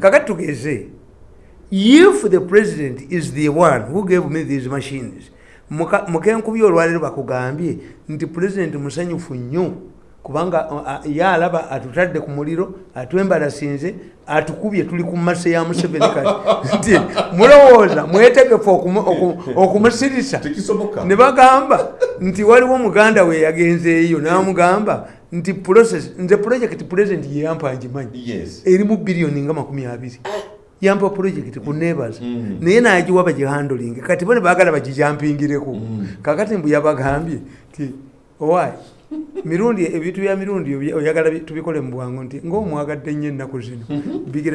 kakati tugeze if the president is the one who gave me these machines mukenkubi olwaleero bakugambye nti president musanyufu nnyo kubanga uh, uh, ye alaba atutadde ku muliro atwembalasinze atukubye tuli ku mase ya museveni kati. Nti mulowooza mwetegefu okumu- oku- okumusirisa ne bagamba nti waliwo muganda we yagenzeeyo n'amugamba nti process nze project president yeyampa ngimanyi yes. Erimu biliyoni nga makumi abiri. Yampa project ku neighbors Mm. naye nagiwa bagihandoling kati bo ne baagala bagijampingireko Mm. kakati mbu yabagambye ti owai mirundi ebintu bya mirundi oyagala bi- tubikole mu bwangu nti ngaomwagadde nnyo ennaku zino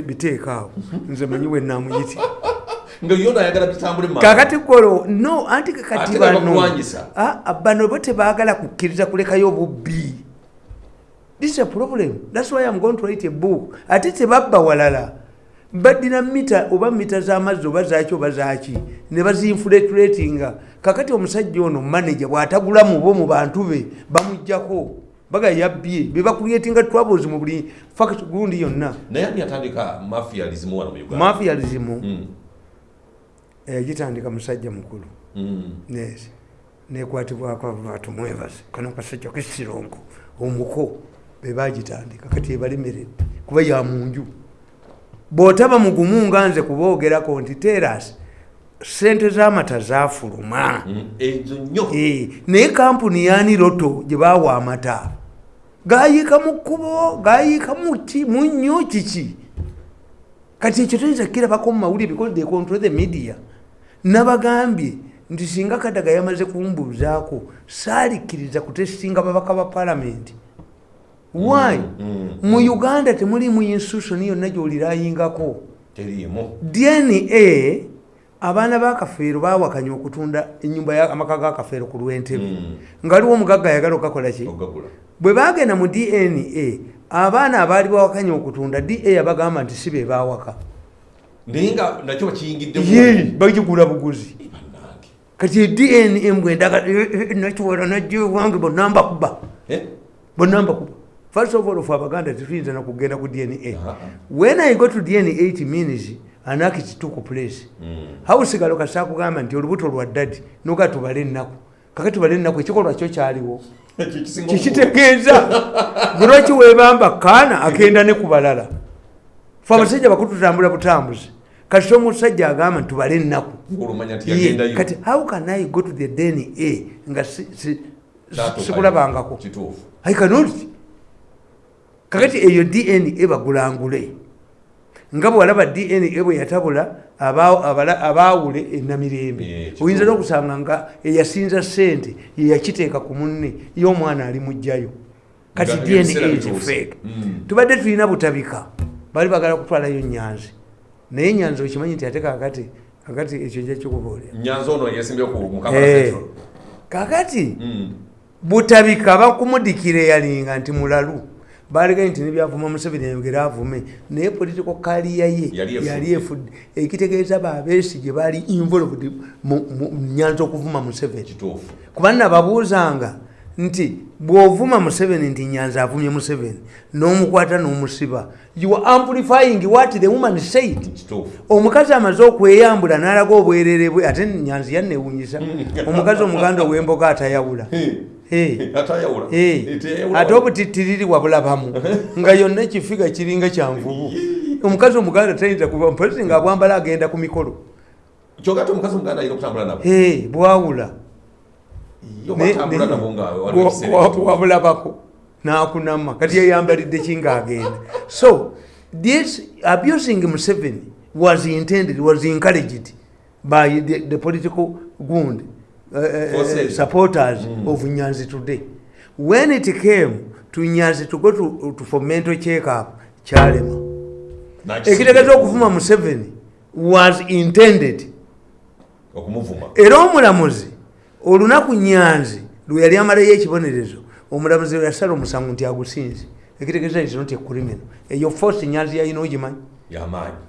biteekaawo. Nze manyi we namuyiti mu kakati kolo no anti kakati bano. Ah, ah, bano bo tebaagala kukkiriza kulekayo obubbi this is a problem. Thats why i'm going to write a book. Ate tebabba walala. Baddira mita oba mita z'amazzi oba zaki oba zaki ne bazinfulatratinga kakati omusajja ono manaja bw'atagula mubo mu bantu be bamugjako. Baga yabbye bebakuletinga troubles mu buli fact gundi yonna. Naye ani yatandika mafialism wano mu uganda? Mafialism? Mm, yagitandika musajja mukulu. Mm. Nekwatibwako abantu mwebaze kano kasajja kesirongo omuko bebagitandika kati ebalemeredde kuba ya munju. Bw'otaba mugumu nga nze kuboogerako nti teras sente z'amata zafuluma Mm, ezo nnyo. Eh, naye kampuni yani roto gye bawa amata gayiika mu kkubo gayiika mu ki mu nnyo kiki? Kati ekyo toyinza kirabako mu mawulire because they control the media. Nabagambye nti singa kadaga yamaze kumbuuzaako saalikkiriza kutesitinga babaka ba palamenti why? Mm, mu uganda temulimu institution yonna gyolirayingako dna abaana bakafeero bawakanya okutunda enyumba ya- amaka gakafeero ku lwentebe. Mm. nga waliwo omugagga ayagala okakola ki? Ogagula. Bwe bagenda mu dna abaana abaali bawakanya okutunda dna yabagamba nti si be bawaka naye nga nakyo bakiyingiddemu ye bagigula buguzi. Kati dna mbwendaga nakiwala najja ewange bonna mbakuba. Eh? bonna mbakuba first of all fe abaganda tetuyinza nakugenda ku dna Aha. when i go to dna it means anaki kituuku place. Mm. hawusigalo kasakugamba nti olubuto lwa ddadi noga tubale ennaku. Kaka tubale ennaku ekikolwa kyo kyaliwo. Kikitegeeza lwaki webamba kaana agenda ne ku balala fe abasajja bakulu tutambula butambuzi. Kati omusajja agamba nti tubale ennaku. Kati how can i go to the dna nga si- si- Kyatuukayo. sikulabangako kituufu. I cannot. Kakati eyo dna bagulangule nga bwalaba dna bwe yatabula abaawule enamirembe. Oyinza n'okusanga nga eyasinza sente yeyakiteeka ku munne y'omwana ali mujjayo kati dna fake. Mm. tubadde tulina butabika. Bali bagala kutwalayo nyanzi. Naye nyanzi okimanyi nti ate kakati kakati ekyo nja kikubuulira Eh, kakati Mm. butabika bakumudikira eyalinga nti mulalu balegaye nti nebyavuma museveni ayogera avume naye political kaliya ye Yali efudde. ekitegeeza babeesige baali involved nyanza okuvuma museveni. Kuba nababuuzanga nti bw'ovuma museveni nti nyanza avumye museveni n'omukwata n'omusiba you are amplifying what the woman said. Omukazi amaze okweyambula n'alaga obwerere bwe ate nyanzi yannewunyisa omukazi omuganda ow'emboga atayawula. Atayawula ate obutittiriri wabulabamu nga yonna ekifiga kiringa kyanvubu omukazi omuganda tayinza kuba mpozi nga abwambala agenda ku mikolo. Kyokka ate omukazi omuganda ayina okutambula nabo? Bwawula. Wabulabako. Nakunama. Kati yayambalidde ki ngaagenda so this abusing museveni was intended was encouraged by the, the political wound uh, uh, supporters of nyanzi today. When it came to nyanzi to go to, to for mental check up kyalema Nakisi- ekitegeeza okuvuma museveni was intended. Okumuvuma. Era omulamuzi olunaku nyanzi lwe yali amalayo ekibonerezo omulamuzi we yasala omusango nti agusinze. Ekitegeeza is not a criminal. Eyo force nyanzi yalina ogimanyi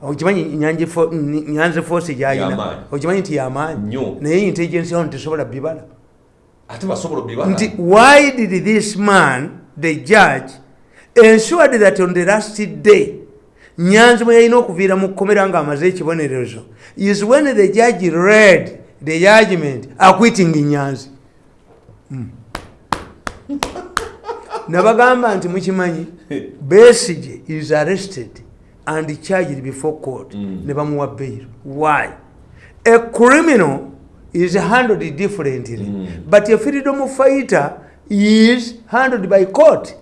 okimanyi Nyanzi fo- N- nyanzi force gyalina Y'amaanyi. okimanyi nti yamaanyi naye intelligence yawo tesobola bibala? Ate basobola obibala? Nti why did this man the judge ensured that on the last day nyanzi mwe yalina okuviira mu kkomera ng'amaze ekibonerezo is when the judge read the judgment acquitting nyanzi. Mm. nabagamba nti mukimanyi besige is arrested and charged before court. Ne bamuwa bail. Why? A criminal is handled differently. But a freedom fighter is handled by court.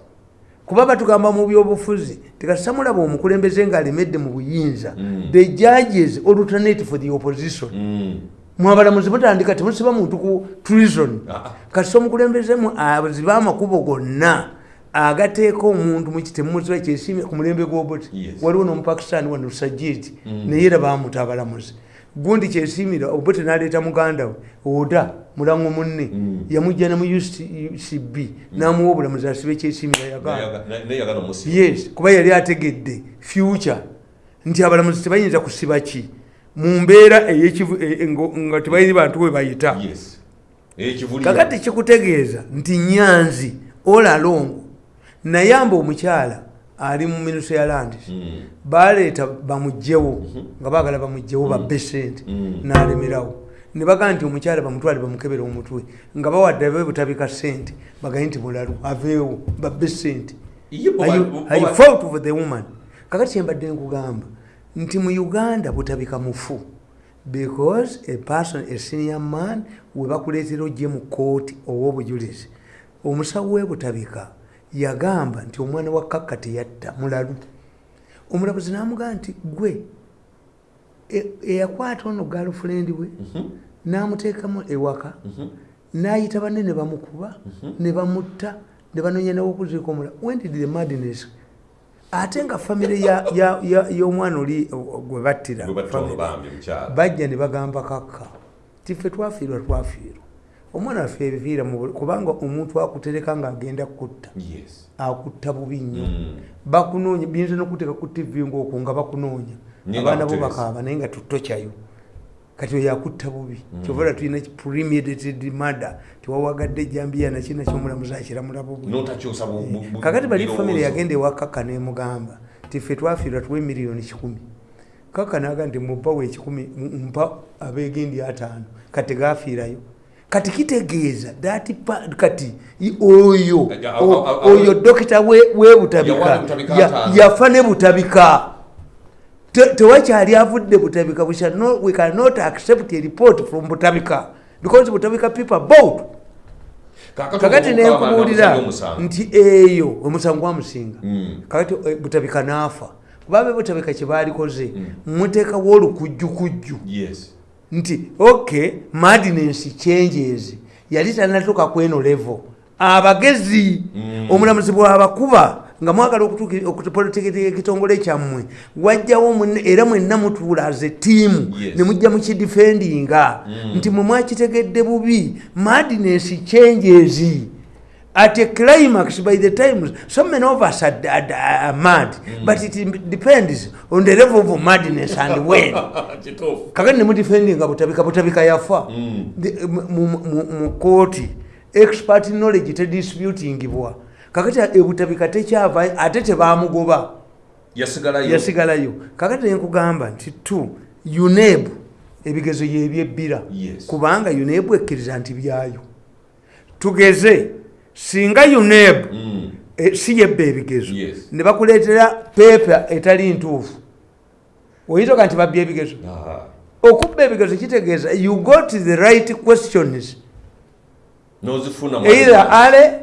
Kuba batugamba mu byobufuzi tekasamulaba omukulembeze ng'alemedde mu buyinza. The judges alternate for the opposition. Mm. mwabalamuzi mutandika temusiba muntu ku treason Ah. kasi omukulembezemu aziba amakubo gonna agateeka omuntu mukitemuziba ekyesimye ku mulembe gw'obuti waliwo n'omupakisitaani wano sajiti naye era bamuta abalamuzi gundi kyesimira obuti n'aleeta muganda we oda mulango munne yamujja ne mu ucb n'amuwa obulamuzi asibe ekyesimira yagamba Nayaga- na- naye yagana omusiba. yes kuba yali ategedde future nti abalamuzi tebayinza kusiba ki? Mu mbeera e- e- nga tebayiri bantu we bayita. Kakati kikutegeeza nti nyanzi olalongo nayamba omukyala ali mu minuso ya landis Mm. baleeta bamugjewo nga baagala bamugjewo babbe sente n'alemerawo. Ne bagaa nti omukyala bamutwale bamukebera omutwe nga bawadde be butabika sente bagaye nti mulalu aveewo babbe sente I- fought for the woman? Kakati kyembadde nkugamba nti mu uganda butabika mufu because a person a senior man we bakuleetera ojje mu kooti ow'obujulizi. Omusawo w'ebutabika yagamba nti omwana wa kakka teyatta mulalu. Omulamuzi n'amugamba nti gwe e- eyakwata ono galfriend we n'amuteekamu ewaka n'ayita banne ne bamukuba ne bamutta ne banoonya nawokuziika omula when did the madness ate nga famire ya- ya- ya- y'omwana oli gwe battira bajja ne bagamba kakka tiffe twafiirwa twafiirwa omwana waffe buli- kubanga omuntu akutereka ng'agenda kutta. Akutta bubi nnyo. Mm. bakunoonya biyinza nokuteeka ku tv ngaokwo nga bakunoonya. Abaana bo bakaaba naye nga tutokyayo kati oyo akutta bubi. Kyovala tulina premeditated murder tewawagadde ejambiya naki nakyomulamuzi akiramula bubi. Kakati bali famire yagenda ewakaka nemugamba tiffe twafiirwa tuwe miliyoni kikumi. Kaka naga nti mubawo ekikumi mpa abegendi ataano. Kati gafiirayo kati kitegeeza pa- kati oyo oyo dokita we- webutabika yafa ne butabika Te- tewakyali avudde butabika We cannot accept a report from butabika because butabika people both Kakati nenkubuulira nti eyo omusango gwamusinga Mm. kakati eh, butabika naafa kubabe butabika kyebalikoze muteekawo olukujjukujju. Nti ok madness changes. Yali tanatuuka kweno levo abagezi omulamuzi bwabakuba nga mwagala okutuuki- okupolitikiti ekitongole kyammwe wajjawo munne era mwenna mutuula aze tiimu Yes. ne mujja mukidifendinga nti mwe mwakitegedde bubi madness changes at a climax by the time so many of us are, are, are mad but it depends on the level of madness and when. Kakati nemudifendinga butabika butabika yafa. The- mu- mu- kooti expert knowledge tedisputingibwa kakati ebutabika tekyava ate tebamugoba Yasigalayo. kakati nenkugamba nti tu uneb ebigezo yebyebbira kubanga uneb ekkiriza nti byayo. Tugeze singa uneb Mm. e, si yebba ebigezo Yes. ne bakuleetera pepa etali ntuufu. Oyinza nti babba ebigezo? Okubba ebigezo kitegeeza you got the right questions. Either ale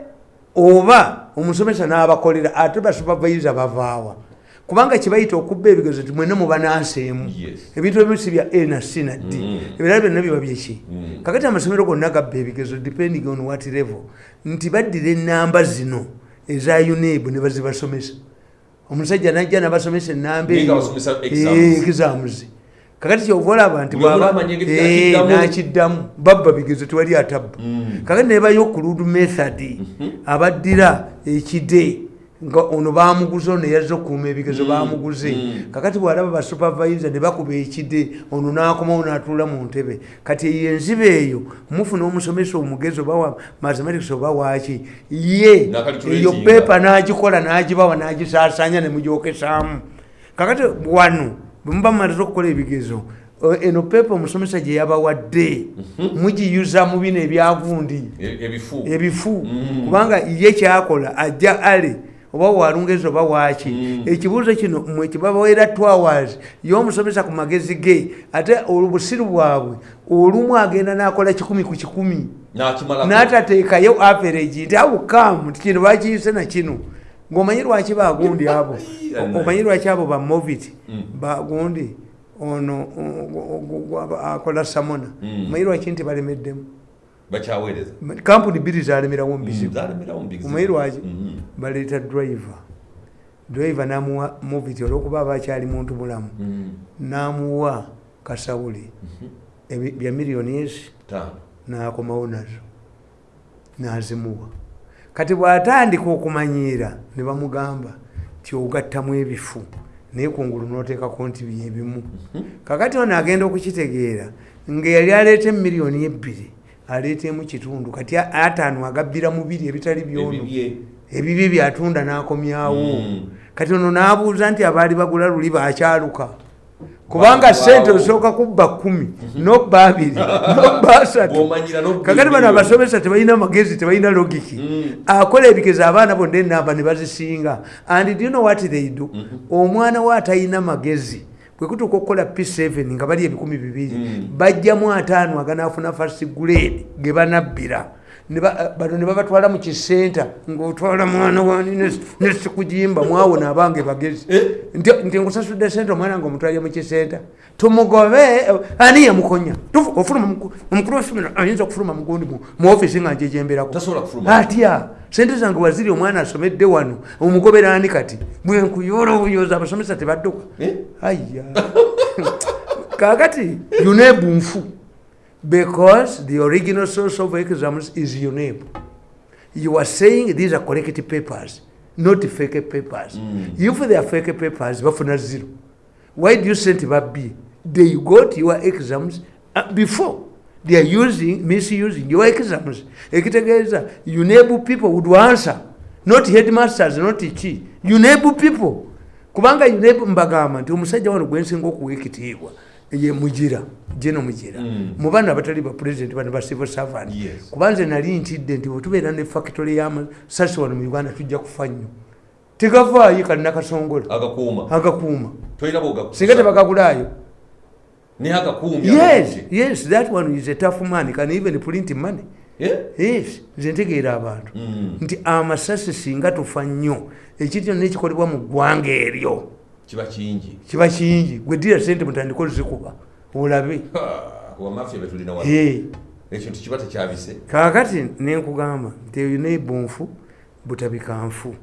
oba omusomesa n'abakolera ate basupervisa bavaawa kubanga kibayita okubba ebigezo ti mwena mubananseemu ebintu ebimu si bya a na c na d. Ebirala byonna biba byeki Mm. kakati amasomero gonna gabba ebigezo depending on what level nti baddira enamba zino eza unab ne bazibasomesa. Omusajja najja nabasomesa enamba Naye nga eyo. basomesa exams. exams. Kakati kyova olaba nti Eh, n'akiddamu babba bigezo tewali atabba. Kakati nebayo okulud method abaddira ekide ono bamuguze ono yazza okukuuma ebigezo bamuguze kakati bwalaba basupervisa ne bakuba ekide ono n'akomawo n'atuula mu ntebe. Kati eyo enziba eyo mufuna omusomesa omugezi oba wa mathematics oba waki ye eyo pepa n'agikola n'agibawa n'agisaasanya ne mugyokesaamu. Kakati wano bwemuba mumaliza okukola ebigezo eno pepa omusomesa gye yabawadde mugiyuza mu bino ebyagundi. E- ebifu. Ebifu. Mm. kubanga ye kyakola ajja ale oba walungezi oba waaki Mm. ekibuuzo kino mwe kibabawera twawas y'omusomesa ku magezi ge ate obusiru bwabwe olumu agenda n'akola kikumi ku kikumi. N'atateekayo average nti awukamu nti kino bakiyise na kino. Ng'omanyi lwaki bagundi abo? Omanyi lwaki abo bamovit Mm. bagundi ono akola samona. Mm. omanyi lwaki nti balemeddemu? Kampuni bbiri zalemerawo mu bizibu. Zalemerawo mu bizibu. omanyi lwaki? Mhm. Baleeta driver. Driver namuwa movit olwokuba aba akyali muntu mulamu Mhm. namuwa kasawuli ebi- bya miliyoni ezi Taano. nakomawo nazo nazimuwa. Kati bw'atandika okumanyiira ne bamugamba ti ogattamu ebifu naye kungulu noteekako nti byebimu kakati ono agenda okukitegeera nga yali aleeta emiliyoni ebbiri aleetemu kitundu kati ataano agabbira mubiri ebitali byono Ebibye. byatunda n'akomyawo Mm. kati ono n'abuuza nti abaali bagula luli bakyaluka kubanga sente osooka kubba kumi nobba abiri nobba asatu kakati bano abasomesa tebalina magezi tebalina logiki Mm. akola ebigezo abaana bonna enamba ne bazisinga and do you know what they do Mm-hmm. omwana we atalina magezi bwe kutuuka okukola p7 nga bali ebikumi bibiri Mm. bajjamu ataano aganaafuna fast grade ge banabbira bano ne babatwala mu kisenta ngaotwala mwana wani nesikujimba mwawona abange bagezi. Eh? nti nkusasudde sente omwana nga omutwalye mu kisenta. Tumugobe eh, ani yamukonya? Ofuluma muku- omukulu wefemero ayinza okufuluma mugundi mu- ofisi nga njejemberako. Atya? Sente zange waziri omwana asomedde wano omugobera ani kati? Bwenkuyoola obuyooza abasomesa tebadduka. Eh? aya kakati yunebu nfu because the original source of exams is UNEP. You are saying these are correct papers, not fake papers. If they are fake papers, bafuna zero. Why do you send them B? They got your exams uh, before. They are using, misusing your exams. Ekitegeeza, UNEB people would answer, not headmasters, not chi. UNEB people. Kubanga UNEB mbagamba nti omusajja wano gwensinga okuwa ekitiibwa ye mugira jeno mugira. Mm. mu baana abatali ba president bano ba civil servant. Yes. kubanze nali ntidde nti bwetubeera ne factory y'amasasi wano mu uganda tujja kufa nnyo. Tegavaayo kalina kasongola agakuuma. Singa tebagagulaayo. Yes yes that one is a tough man can even print money? Yes nze ntegeera abantu. Mm. nti amasasi singa tufa nnyo ekintu kyonna ekikolebwa mu ggwanga eryo kiba kingi. Kiba kingi. Gweddira sente mutandika ozikuba olabe. Wamafiya betulina Eh. ekintu kiba tekyabise. Kakati nenkugamba nti eyo nebunfu butabikanfu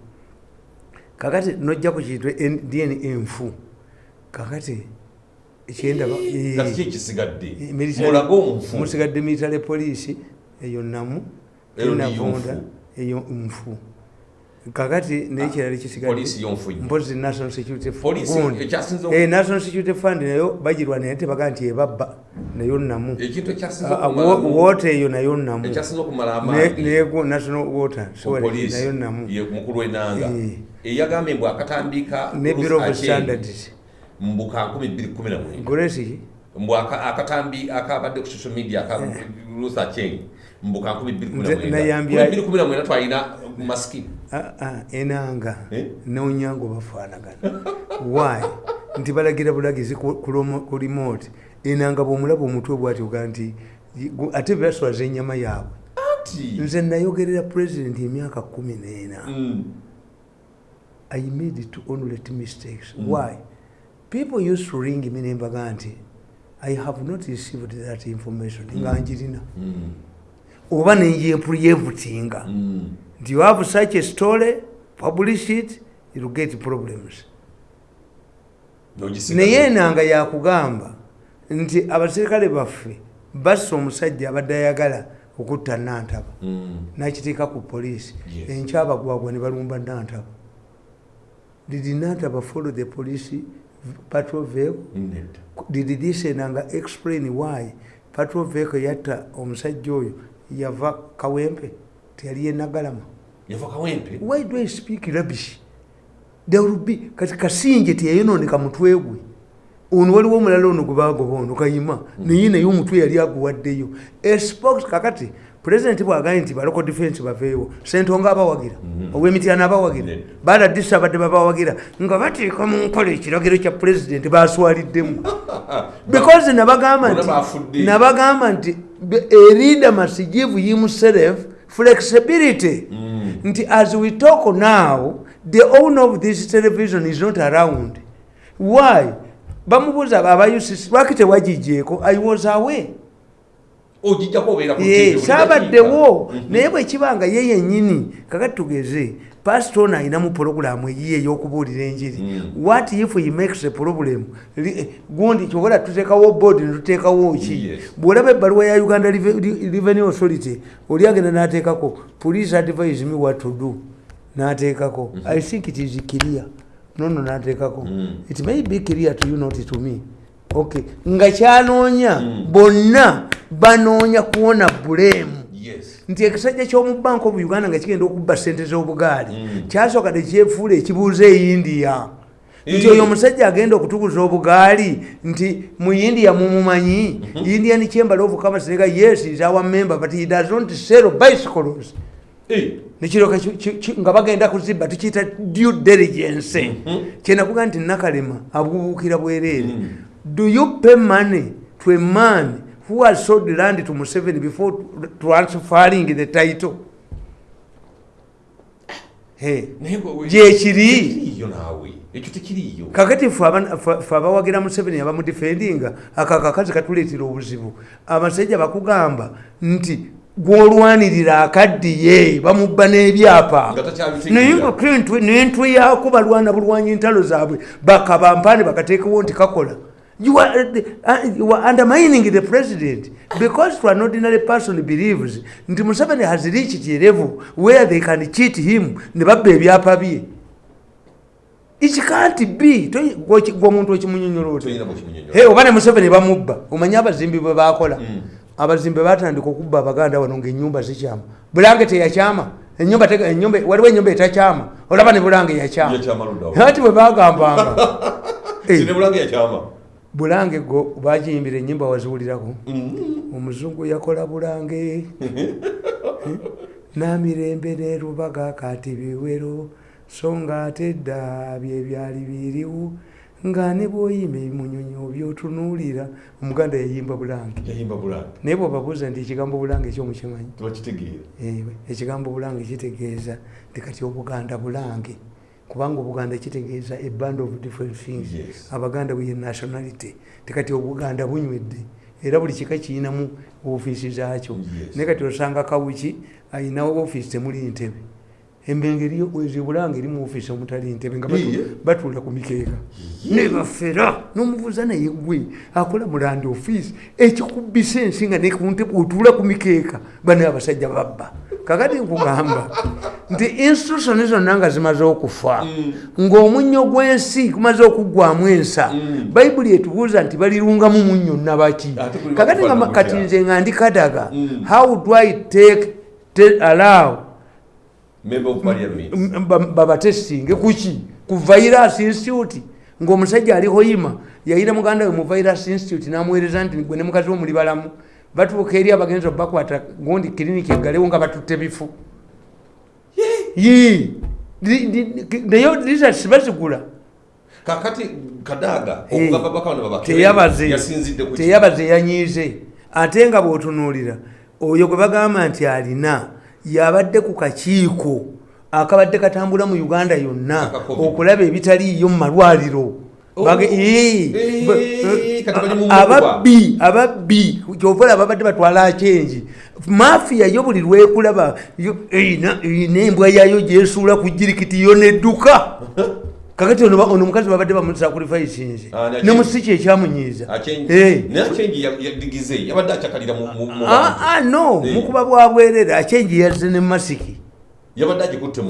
kakati nojja ku kintu dna enfu. Kakati ekyendaba nga kiki ekisigadde eh, military- police eyo namu enavunda eyo nfu kakati nekirala kisigadde poliisi yonfu nnyo mpozi national security Eh, national security fund nayo bagirwa naye tebaga nti ebabba nayo namu ekintu ekyasinze Ah, okumalamu- wo- water eyo nayo namu ekyasinze okumala Ne- amaanyi. nego national water nayo namu ye mukulu w'enanga Eh. eyagambye mbu akatambika ne bureau of standards. mbu ka 2019 golesi mbu aka- akatambi akabadde ku social media aka Ruth Aceng mbu ka Nze nayambya- 2019 twalina masiki enanga. Eh? neonyango bafaanagana. Why? Nti balagira bulagizi ku remote. Enanga bwomulaba omutwe bwatyoga nti gu- ate baswaza enyama yaabwe. Nze nayogerera president emyaka kumi n'ena. Mm. i made two only two mistakes. Why? People used to ring me nembaga nti i have not received that information. Nga njirina. Mm. Oba nenjempulyevutinga Mm. nti you have such a story? Publish it you'll get problems. Naye enanga yakugamba nti abaserikale baffe bassa omusajja abadde ayagala okutta nantaba. Mm. nakiteeka ku poliisi. Enkyabagwagwa ne balumba nantaba. Did nantaba follow the police patrol vehicle? Did this enanga explain why patrol vehicle yatta omusajja oyo yava kawempe teyali yenagalama why do i speak rubbish? There will be kati kasinje teyayononeka mutwe gwe. Ono waliwo omulala ono gwe bagoba ono kayima naye naye omutwe yali aguwaddeyo. Espok kakati pulezidenti bwagaye nti baloko defense baveewo sentonga abawagira owemityana abawagira baladisa abadde babawagira nga bateeka mu nkola ekiragiro kya pulezidenti baswaliddemu because nabagamba nti nabagamba nti be- a leader must give himself flexibility nti as we talk now the owner of this television is not around why bamubuuza aba ucc lwaki tewagijjeeko i was away ogijjako obeera saabaddewo. Mhm. naye bwekibanga ye yennyini kakati tugeze pasito ono ayinamu pologulamu eyiye ey'okubuulira enjiri. Mm. what if he makes a problem? Eh, gundi kyobola tuteekawo board netuteekawo ki? Bw'olaba ebbaluwa ya uganda Reve- Re- revenue authority oli agenda n'ateekako police advise me what to do. N'ateekako. I think it is clear. Nono n'ateekako. It may be clear to you not to me okay nga kyanoonya bonna banoonya kuwona bulemu nti ekisajja ky'omu bank of uganda nga kigenda okubba sente z'obugaali Mm. kyasooka tekyefuula ekibuuza e india. Nti oyo omusajja agenda okutuguza obugaali nti mu india mumumanyi. Indian chamber of commerce nega yes is our member but he does not sell bicycles. Eh, nekiroka ki- ki- ki- nga bagenda kuzibba tukiyita due diligence. Kyenakuga nti nakalema abubuukira bwereere do you pay money to a man who has sold land to museveni before transferring the title? Gyekiri. kakati ffe abawagira museveni abamudifendinga ako akakazi katuleetera obuzibu. Abasajja bakugamba nti gwolwanirira akaddiye bamubba n'ebyapa. Naye n'entwe yaako balwana bulwanyi entalo zaabwe bakabampaane bakateekewo nti kakola You are, uh, you are undermining the president. Because to an ordinary person believes nti museveni has reached a level where they can cheat him ne babba ebyapa bye it can't be. Gwe omuntu. Hey, oba ne museveni bamubba omanyi abazimbi bwe bakola. Mm. abazimbi batandika okubba abaganda wano ngaenyumba zikyama bulange teyakyama. Waliwo enyumba etakyama. Olaba ne bulange yakyama. Ati bwe bagambanga bulange go bagiyimbira enyimba waziwulirako Mm. omuzungu yakola bulange. Namirembe nerubaga kati biwero so nga ate dda bye byali biriwo nga ne bwoyima ebimunyonyo byotunuulira omuganda yayimba bulange. Naye bwebabuuza nti ekigambo bulange ekyomukimanyi ekigambo bulange kitegeeza nti kati obuganda bulange kubanga obuganda kitegeeza a band of different things. Yes. abaganda bwe nationality tekati obuganda bunywedde era buli kika kiyinamu ofiisi zaakyo. Yes. naye kati osanga kawuki ayinawo ofiisi temuli ntebe. Embengeri ezi bulange eri mu ofiisi omutali ntebe nga batuula ku mikeeka. Nebafera n'omubuuza naye gwe akola mulandi ofiisi ekikubbisa ensi nga nekuntebe otuula ku mikeeka. Bane abasajja babba kakati nkugamba nti institutioni zonna nga zimaze okufa ng'omunnyo gw'ensi gumaze okuggwamu ensa Mm. bayibuli etubuuza nti balirungamu munnyo nabaki kakati kati nze nga ndi kadaga Mm. how do i take, allow member of parliament. M- ba- babatestinge kuki ku virus institute? Ng'omusajja ali hoima yayina muganda we mu virus institute n'amuweereza nti gwe ne mukazi wo muli balamu batuuka eri abagenzi obakwata gundi kiriniki eggalewo nga batutte bifu. Yee. Di- di- ki- naye results bazigula kakati kadaaga okugamba bakabana baba teyabaze yasinzidde ku ki? teyabaze yanyiize. Ate nga bw'otunuulira oyo gwe bagamba nti alina yabadde ku kakiiko akabadde katambula mu uganda yonna okulaba ebitaliiyo mu malwaliro Ababbi ababbi kyovola babadde batwala akengi mafiya yo buli lwekulaba yo- eyina eyina embwa yayo gyesuula ku jirikiti yo nedduka kakati ono omukazi babadde bamusakurifaisinze Ah, ne ne akengi. musiki ekyamunyiiza no. Eh. mukuba bwa bwerere akengi yazze ne masiki yabadde agikutte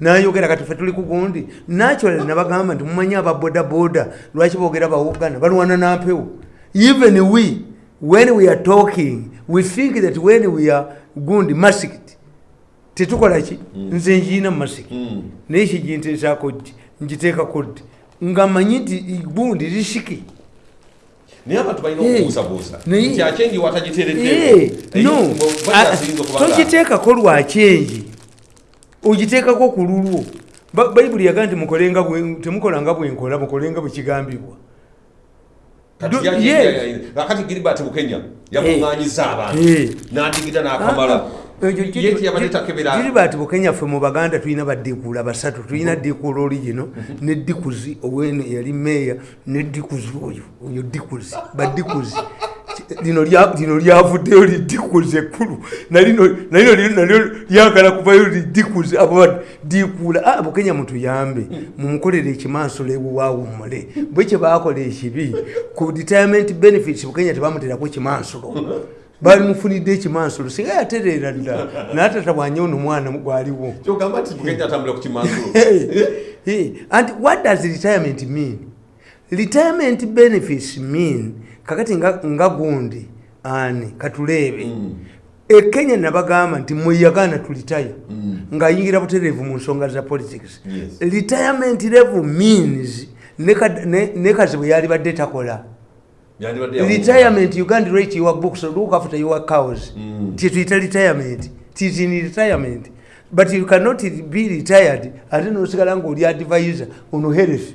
nayogera kati fe tuli kugundi natural nabagamba nti mumanyi ababodaboda lwaki boogera bawugana balwana nampewo even we when we are talking we think that when we are gundi masked tetukola ki nze njiina Mm. naye kiginteesako ki ngiteekako ddi nga manyi nti gundi lishiki naye abantu balina Eh, okubuusabuusa nti Eh, no togiteekako lwa kyenji ogiteekako ku lulwo. Ba- bayibuli yaga nti mukolenga bwe- temukolanga bwenkola mukolenga bwekigambibwa Do- yes. akati giribati bukenya yakuŋŋanyiza abantu. Eh. n'adigida n'akamala. Tiyabadde takebera gilibert bukenya ffe mu baganda tulina badikuula basatu. Tulina dikuula oli gino ne dikuzi owene yali meeya ne dikuzi oyo oyo dikuzi badikuzi lino lya- lino lyavuddeyo lidikuzi ekkulu. Nalino nalino li- nalyo lyagala kuvayo lidikuzi abo badikuula ah, bukenya mutuyambe. Mumukolere ekimansolo ewuwaawummule bwe kye baakola ekibi ku retirement benefits bukenya tebamuterako kimansolo bamufunidde ekimansolo singa yatereera dda naatatabwanye ono mwana gwaliwo. Kyogamba nti bukenya atambula ku kimansulo Hey, and what does retirement mean? Retirement benefits mean kakati nga, nga gundi ani katuleebe Mm. ekenya nabagamba nti mweyagana tulitaya ngaayingira butereevu mu nsonga za politics. Yes. retirement level means ne kad- ne kazi bwe yali badde takola. Retirement you can't rate your books look after your cows. Mm. tietuyita retirement tis in retirement. But you cannot be retired ate nosigala ngaoli advisor ono health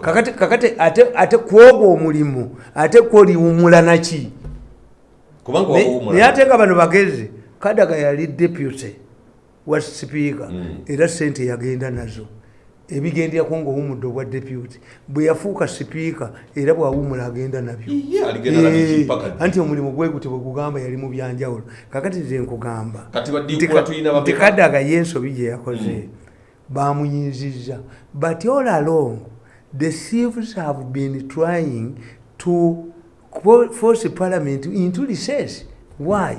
kakati, kakati ate, ate kwogwo omulimu ate kwoliwumula naki kubanga Ne- wawuumula. naye ate nga bano bagezi kadaga yali deputy wa sipiika Mm. era sente yagenda nazo ebigenderako ngaowumudde obwa deputy bwe yafuuka sipiika era bwawumula agenda nabyo Eh, anti omulimu gwe guti bwe gugamba yali mu byanjawulo kakati nze nkugamba Kati baddiikula nti- tulina bameka? nti kadaga yensobi gye yakoze bamuyinzizza but all along the thieves have been trying to force parliament into recess. Why?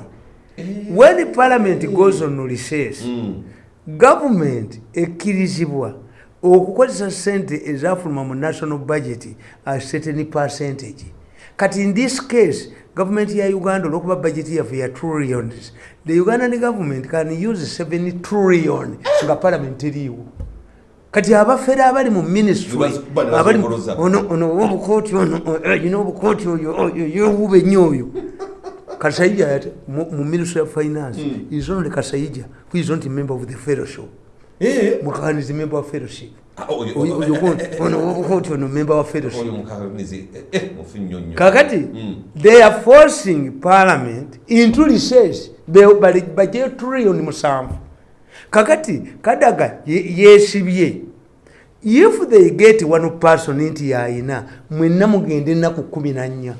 When parliament goes on recess Mm. gavumenti ekkirizibwa okukozesa sente ezafuluma mu national budget a certain percentage. Kati in this case gavumenti ya uganda olwokuba budget yaffe ya trillions the ugandan government can use 7 trillion nga parliament eriiwo kati abafere abali mu ministry Baz- bano abali mu- bazongoloza. ono ono obukooti obukooti oyo oyo yewuba ennyo oyo kasayija yate mu ministry of finance. Mm. is only kasayija who is not a member of the fellowship. Eh, mukakani is a member of fellowship. Ono obukooti ono member wa fellowship. Eh, eh, kakati Mm. they are forcing parliament into recess. Be- bali- bajeyo trillion musanvu. Kakati kadaga ye- yesibye if they get one person nti yayina mwenna mugende ennaku kumi nannya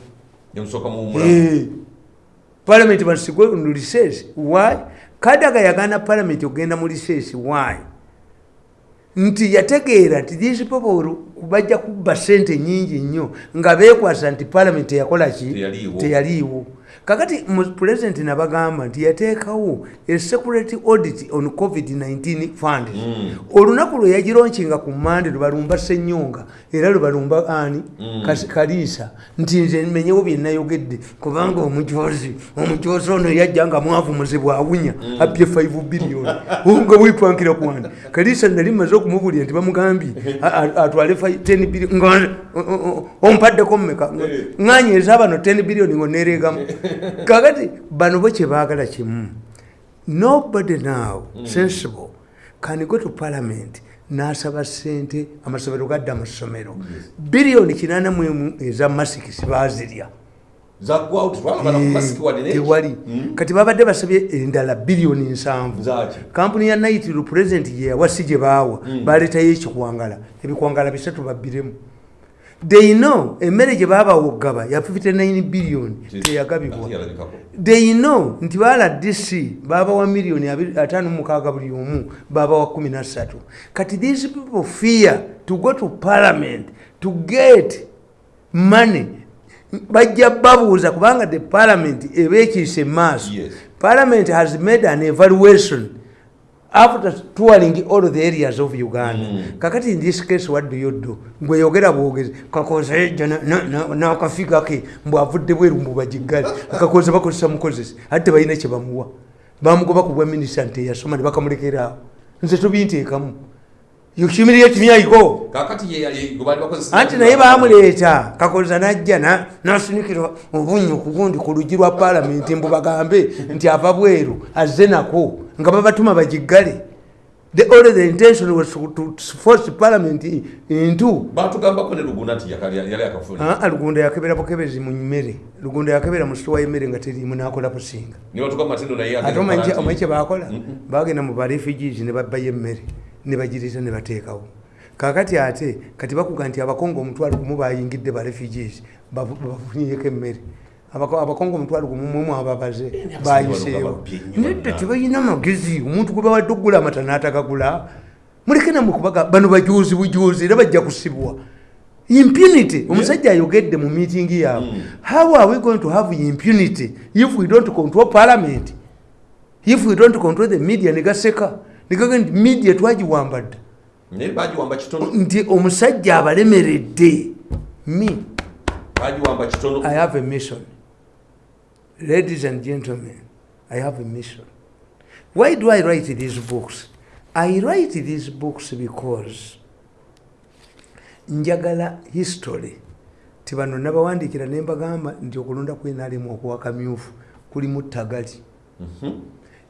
parliament basigwe mu recess why? Kadaga yagana parliament okugenda mu recess why? Nti yategeera nti these people bajja kubba sente nyingi nnyo. Nga beekwasa nti parliament eyakola ki? Teyaliiwo. Kakati mu president nabagamba nti yateekawo a security audit on covid-19 fund. Mm. olunaku lwe yagironkinga ku mande lwe balumba senyonga era lwe balumba ani? Mm. Kaliisa nti nze menyewo byenayogedde kubanga omujozi omujozi ono yajja nga mwavumuzibwa awunya abye 5 biliyoni nga bwepankira kwani kaliisa nali maze okumubulira nti bamugambye atwale 10 biliyoni nga o- o- o- ompaddeko mmeka? Ŋanyeeza bano 10 biliyoni ngonereegamu kakati bano bo kyebaagala kimu. Nobody now sensible. Can go to parliament n'asaba sente amasomero gadda mu ssomero biliyoni kinana mu emu eza masikisi baazirya masiki wadde tewali. Kati babadde basabye endala biliyoni nsanvu. Kampuni ya naitiro pulezidenti gye yawa si gye baawa. Baleetayo ekikwangala. Ebikwangala bisatu babbiremu they know emmere gye baabawogaba ya 59 biliyoni teyagabibwa. they know nti bala dc babawa miliyoni 56 buli omu babawa 13 kati these people fear to go to parliament to get money. Bajja babuuza kubanga the parliament ebekiise maaso. Yes. parliament has made an evaluation after touring all the areas of uganda. Mm. kakati in this case what do you do? Ngweyogera bwogezi kakoza ejja nakafiga ke mbwavudde bweru mbubagiggale akakoza bakozesa mukozesi ate tebalina kyebamuwa bamugoba ku bwa minisita nti eyasoma ne bakamulekeraawo nze tobinteekamu humiliate me I go. Kakati ye- ye- gwe baali bakozesa anti naye bamuleeta. Kakoza najja na- nasinikira obunyu ku luggi lwa paalamenti mbu bagambe nti ava bweru azze nako nga babatuma bagiggale. The intention was to, to force parliament into batugambako ne luguna nti yali akafuna Ah, lugunda yakebera bukebezi mu mmere. Lugunda yakebera mu sitowa y'emmere nga terimu nakola businga naye ate omanyi kukola omanyi nti- kye bakola bagenda mu barefugees ne babbayo emmere ne bagiriisa ne bateekawo. Kakati ate kati bakuga nti abakongo omutwalo gumu bayingidde barefugees bafunyeko emmere. Abako- abakongo omutwalo gumu mwemu ababaze bayiseewo nedda bonna. tebalina magezi omuntu gwe bawadde okugula amata n'atagagula muleke namwe kubaga bano bajuuzi bujuuzi era bajja kusibwa. Impunity omusajja ayogedde mu meeting yaabwe. Mm. how are we going to have impunity if we don't control parliament? If we don't control the media negaseka negaga nti media twagiwamba dda nti omusajja abalemeredde. Me i have a mission ladies and gentlemen i have a mission. Why do i write these books? I write these books because njagala history. Ti bano nabawandikira nembagamba nti okulonda kwenalimu okuwa kamyufu kulimu ttagali. Mhm.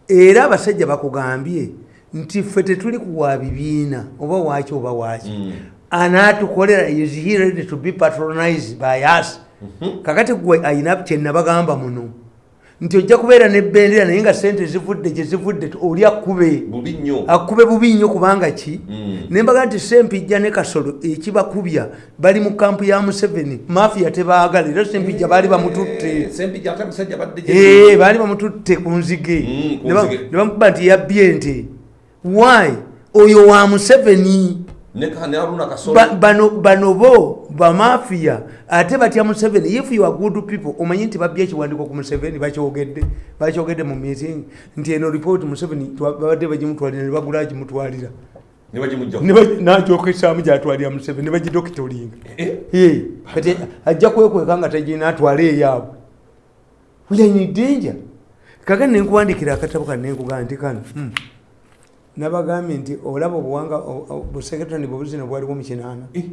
era abasajja bakugambye nti ffe tetuli kuwa bibiina oba waki oba waki Mm. anatukolera is he ready to be patronized by us kakati gwe ayina kyenabagamba muno nti ojja kubeera nebendera naye nga sente zivudde gyezivudde oli akube akube bubi nnyo kubanga ki? Mm. nembaga nti sempijja ne kasolo ekibakubya bali mu kampu ya museveni mafiya tebaagala era sempijja baali bamututte. Badde Eh, baali bamututte ku nzige. Mm, Ne bamukuba nti yabbye ente why? Oyo wa museveni bano bo bamafiya ate batya museveni. If you are good people omanyi nti babbye ekiwandiiko ku museveni bakyogedde bakyogedde mu meeting nti eno report museveni babadde bagimutwalira ne bagula gimutwalira ne bagimujja Ne ba- nagyokesaamu gyatwalira museveni ne bagidokitolinga Eh, Ye, kati ajja kwekweka nga tagina atwale eyaabwe. Uyanyidenja kaka nenkuwandikira akatabo kano nenkugaa nti kano hmm, nabagambye nti olaba obuwanga busekretani bwebuzina bwaliwo mu kinaana. Eh,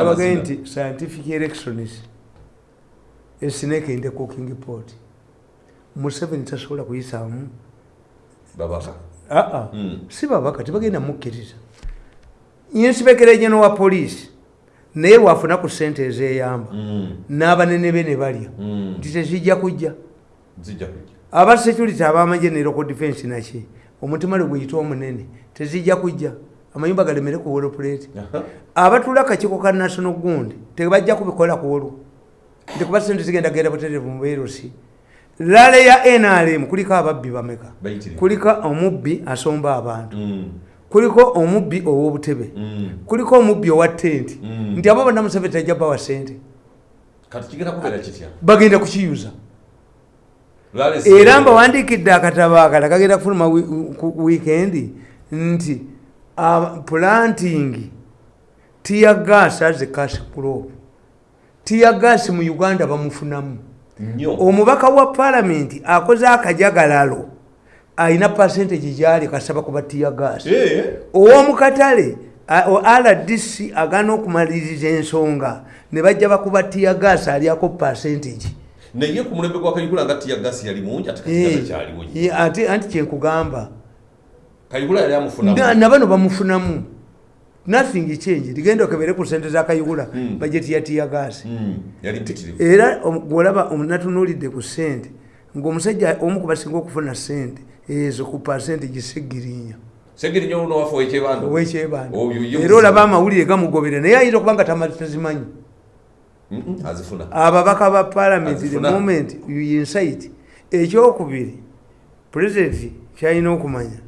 amazina. nti scientific elections a snake in the cooking pot. Museveni tasobola kuyisaamu? Aa Mm. si babaka tebagenda mukkiriza. Inspector general wa poliisi naye bwafuna ku sente ezeyamba. Mm, n'abanene be ne balya. Mm. nti tezijja kujja. Zijja kujja aba security abamagye ne local defense naki omutima lwe gweyita omunene. Tezijja kujja. Amayumba galemere ku woloplate Aha. abatula akakiiko ka national gundi tebajja kubikola ku olwo nti kuba sente zigenda genda butereevu mu beerosi lale ya nrm kuliko ababbi bameka? Kuliko omubbi asomba abantu. Mm, kuliko omubbi ow'obutebe. Mm. kuliko omubbi owa tenti. Mm. nti abo bonna museveni tajja bawa sente bagenda kukiyuza era mbawandikidde akatabo akala kagenda kufuluma wi- ku wiikendi nti ah, planting tiya gas as a cash crop. Tiya gas mu uganda bamufunamu. Omubaka wa palamenti akoze akajagalalo alina percentage gyali kasaba kuba tiya gas. Eh, ow'omukatale a- o- rdc agana okumaliriza ensonga ne bajja bakuba tiya gas alyako percentage naye ku mulembe gwa kayigula nga tiya gasi yali mungi ate Eh, katigaza kyaliwo ye- ate anti kyenkugamba kayigula yali Na- amufunamu nabano bamufunamu. Nothing change ligenda okebere ku sente zakayugula Mm. bajeti ya tiya gas Mm, yali mpitirivu. Era gwolaba natunulidde ku sente ngaomusajja omu kubasinga okufuna sente ezo ku percentage segirinya. Segeri nnyo luno wafe owekyebanda era olaba amawulire gamugobera naye ayinza okuba nga tazimanyi ababaka ba palamenti the Azifuna. moment you incite ekyokubiri pulezidenti kyalina okumanya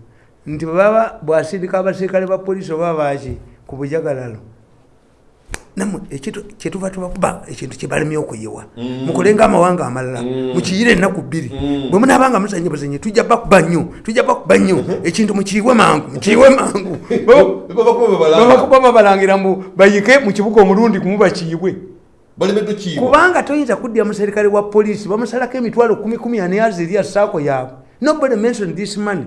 nti bwebaba bwasindika abaserikale ba polisi oba baki ku bujagalalo namwe kyetuva tubakuba ekintu kyebalemye okuyiwa Mm. mukolenga amawanga amalala Mm. mukiyire ennaku bbiri Mm. bwe munabanga muzanye buzanye tujja bakuba nnyo tujja bakuba nnyo ekintu mukiyiwe mangu mukiyiwe mangu babakuba babalangira mbu bayike mu kibuga omulundi gumu bakiyiwe balemeddwe kiibo kubanga toyinza kuddya muserikale wa poliisi bamusalako emitwalo kumi kumi ani azirya saako yaabwe. Nobody mention this money.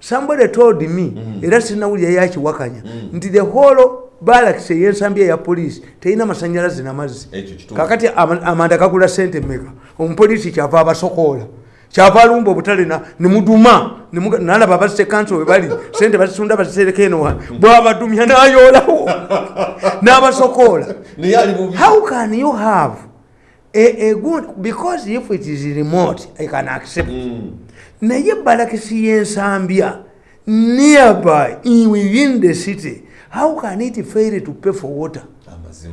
Somebody told me era sinawulira yakiwakanya nti the whole balakisi eyensambya eya poliisi terina masanyalazi namazzi kakati ama- amanda gagula sente meka omupoliisi kyava abasokoola kyava alumba obutale nemuduma nalaba abazite kanso we bali sente bazitunda bazitereka eno wa- bwabadumya n'abasokoola. Ali bubi how can you have a, a good because if it is remote i can accept. Mm. naye balakisi yensambya nearby in within the city how can it fail to pay for water?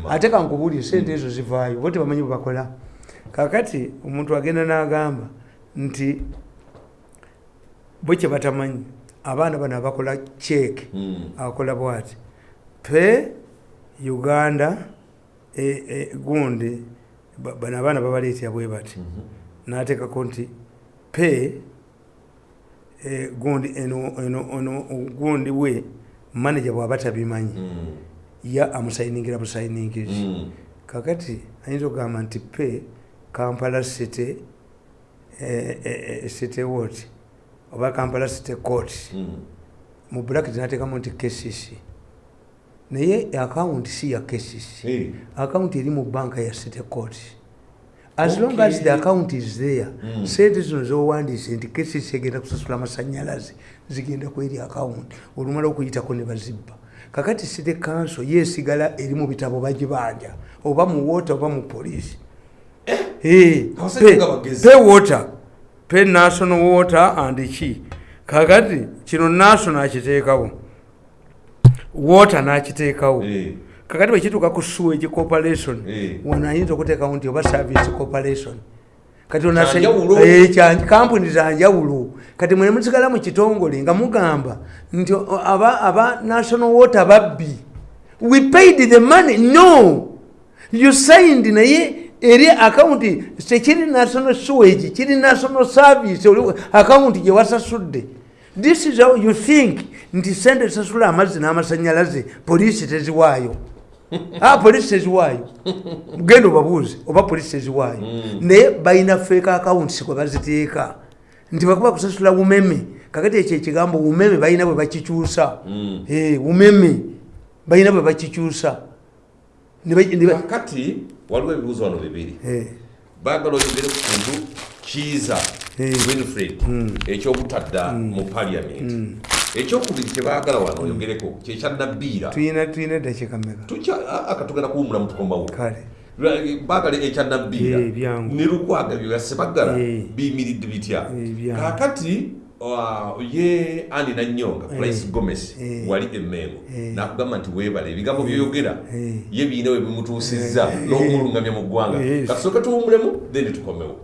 Ate kankubuli sente ezo zivaayo bo tebamanyi bwebakola kakati omuntu agenda n'agamba nti bwe kye batamanyi abaana bano abakola cheeke Mm. akola bwati pe uganda e, e, gundi ba- bano abaana babaleetera bwe bati Mhm. n'ateekako nti pe e, gundi eno, gundi we manaja bw'aba tabimanyi Mm. ya amusayiningira busayiningirizi Mm. kakati ayinza okugamba nti pe kampala city city wot oba kampala city court Mm. mu bracket nateekamu nti kcc naye akawunti si ya kcc Eh. akawunti eri mu banka ya city court as long as the account is there Mm. sente zino zowandiise nti kcc egenda kusasula amasanyalaze zigenda kweri akawunti olumala okuyitako ne bazibba. Kakati city council yesigala eri mu bitabo bagibanja oba mu water oba mu poliisi Eh, pe- water. Pe national water and ki kakati kino national akiteekawo water n'akiteekawo kakati bwekituuka ku sewage corporation. Wano ayinza okuteekawo nti oba service corporation. Kati kampuni za njawulo kati mwene musigala mu kitongole nga mugamba nti aba national water babbi. We paid the money. No. You signed naye eri akawunti tekiri national sewage kiri national service akawunti gye wasasudde. This is how you think nti sente zisasula amazzi n'amasanyalaze poliisi teziwaayo. Ah, poliisi teziwaayo. Genda obabuuze oba poliisi teziwaayo. Naye balina feeka akawunti kwe baziteeka. Nti bakuba kusasula umeme kakati ekyo ekigambo umeme balina bwe bakikyusa. Mm. Eh, umeme balina bwe bakikyusa. Kakati waliwo ebibuuzo wano bibiri baagala oyogere ku kintu kiiza winfred ekyobutadda mu parliament. Ekyokubiri kyebaagala wano oyogereko kyekyannabbiira eddakiika mmeka akatugenda kuwumulamu tukomawo kale. Baagala ekyannabbiira byangu. ne lukwaga byeyasse baggala Eh. biyimiridde bitya. Uh, ye andi nanyonga price gomes Eh. wali emmengo Eh. nakugamba nti weebale ebigambo byoyogera Eh. ye biina we bimutuusizza n'okumulungamya mu ggwanga Yes. kasooke tuwumulemu then tukomewo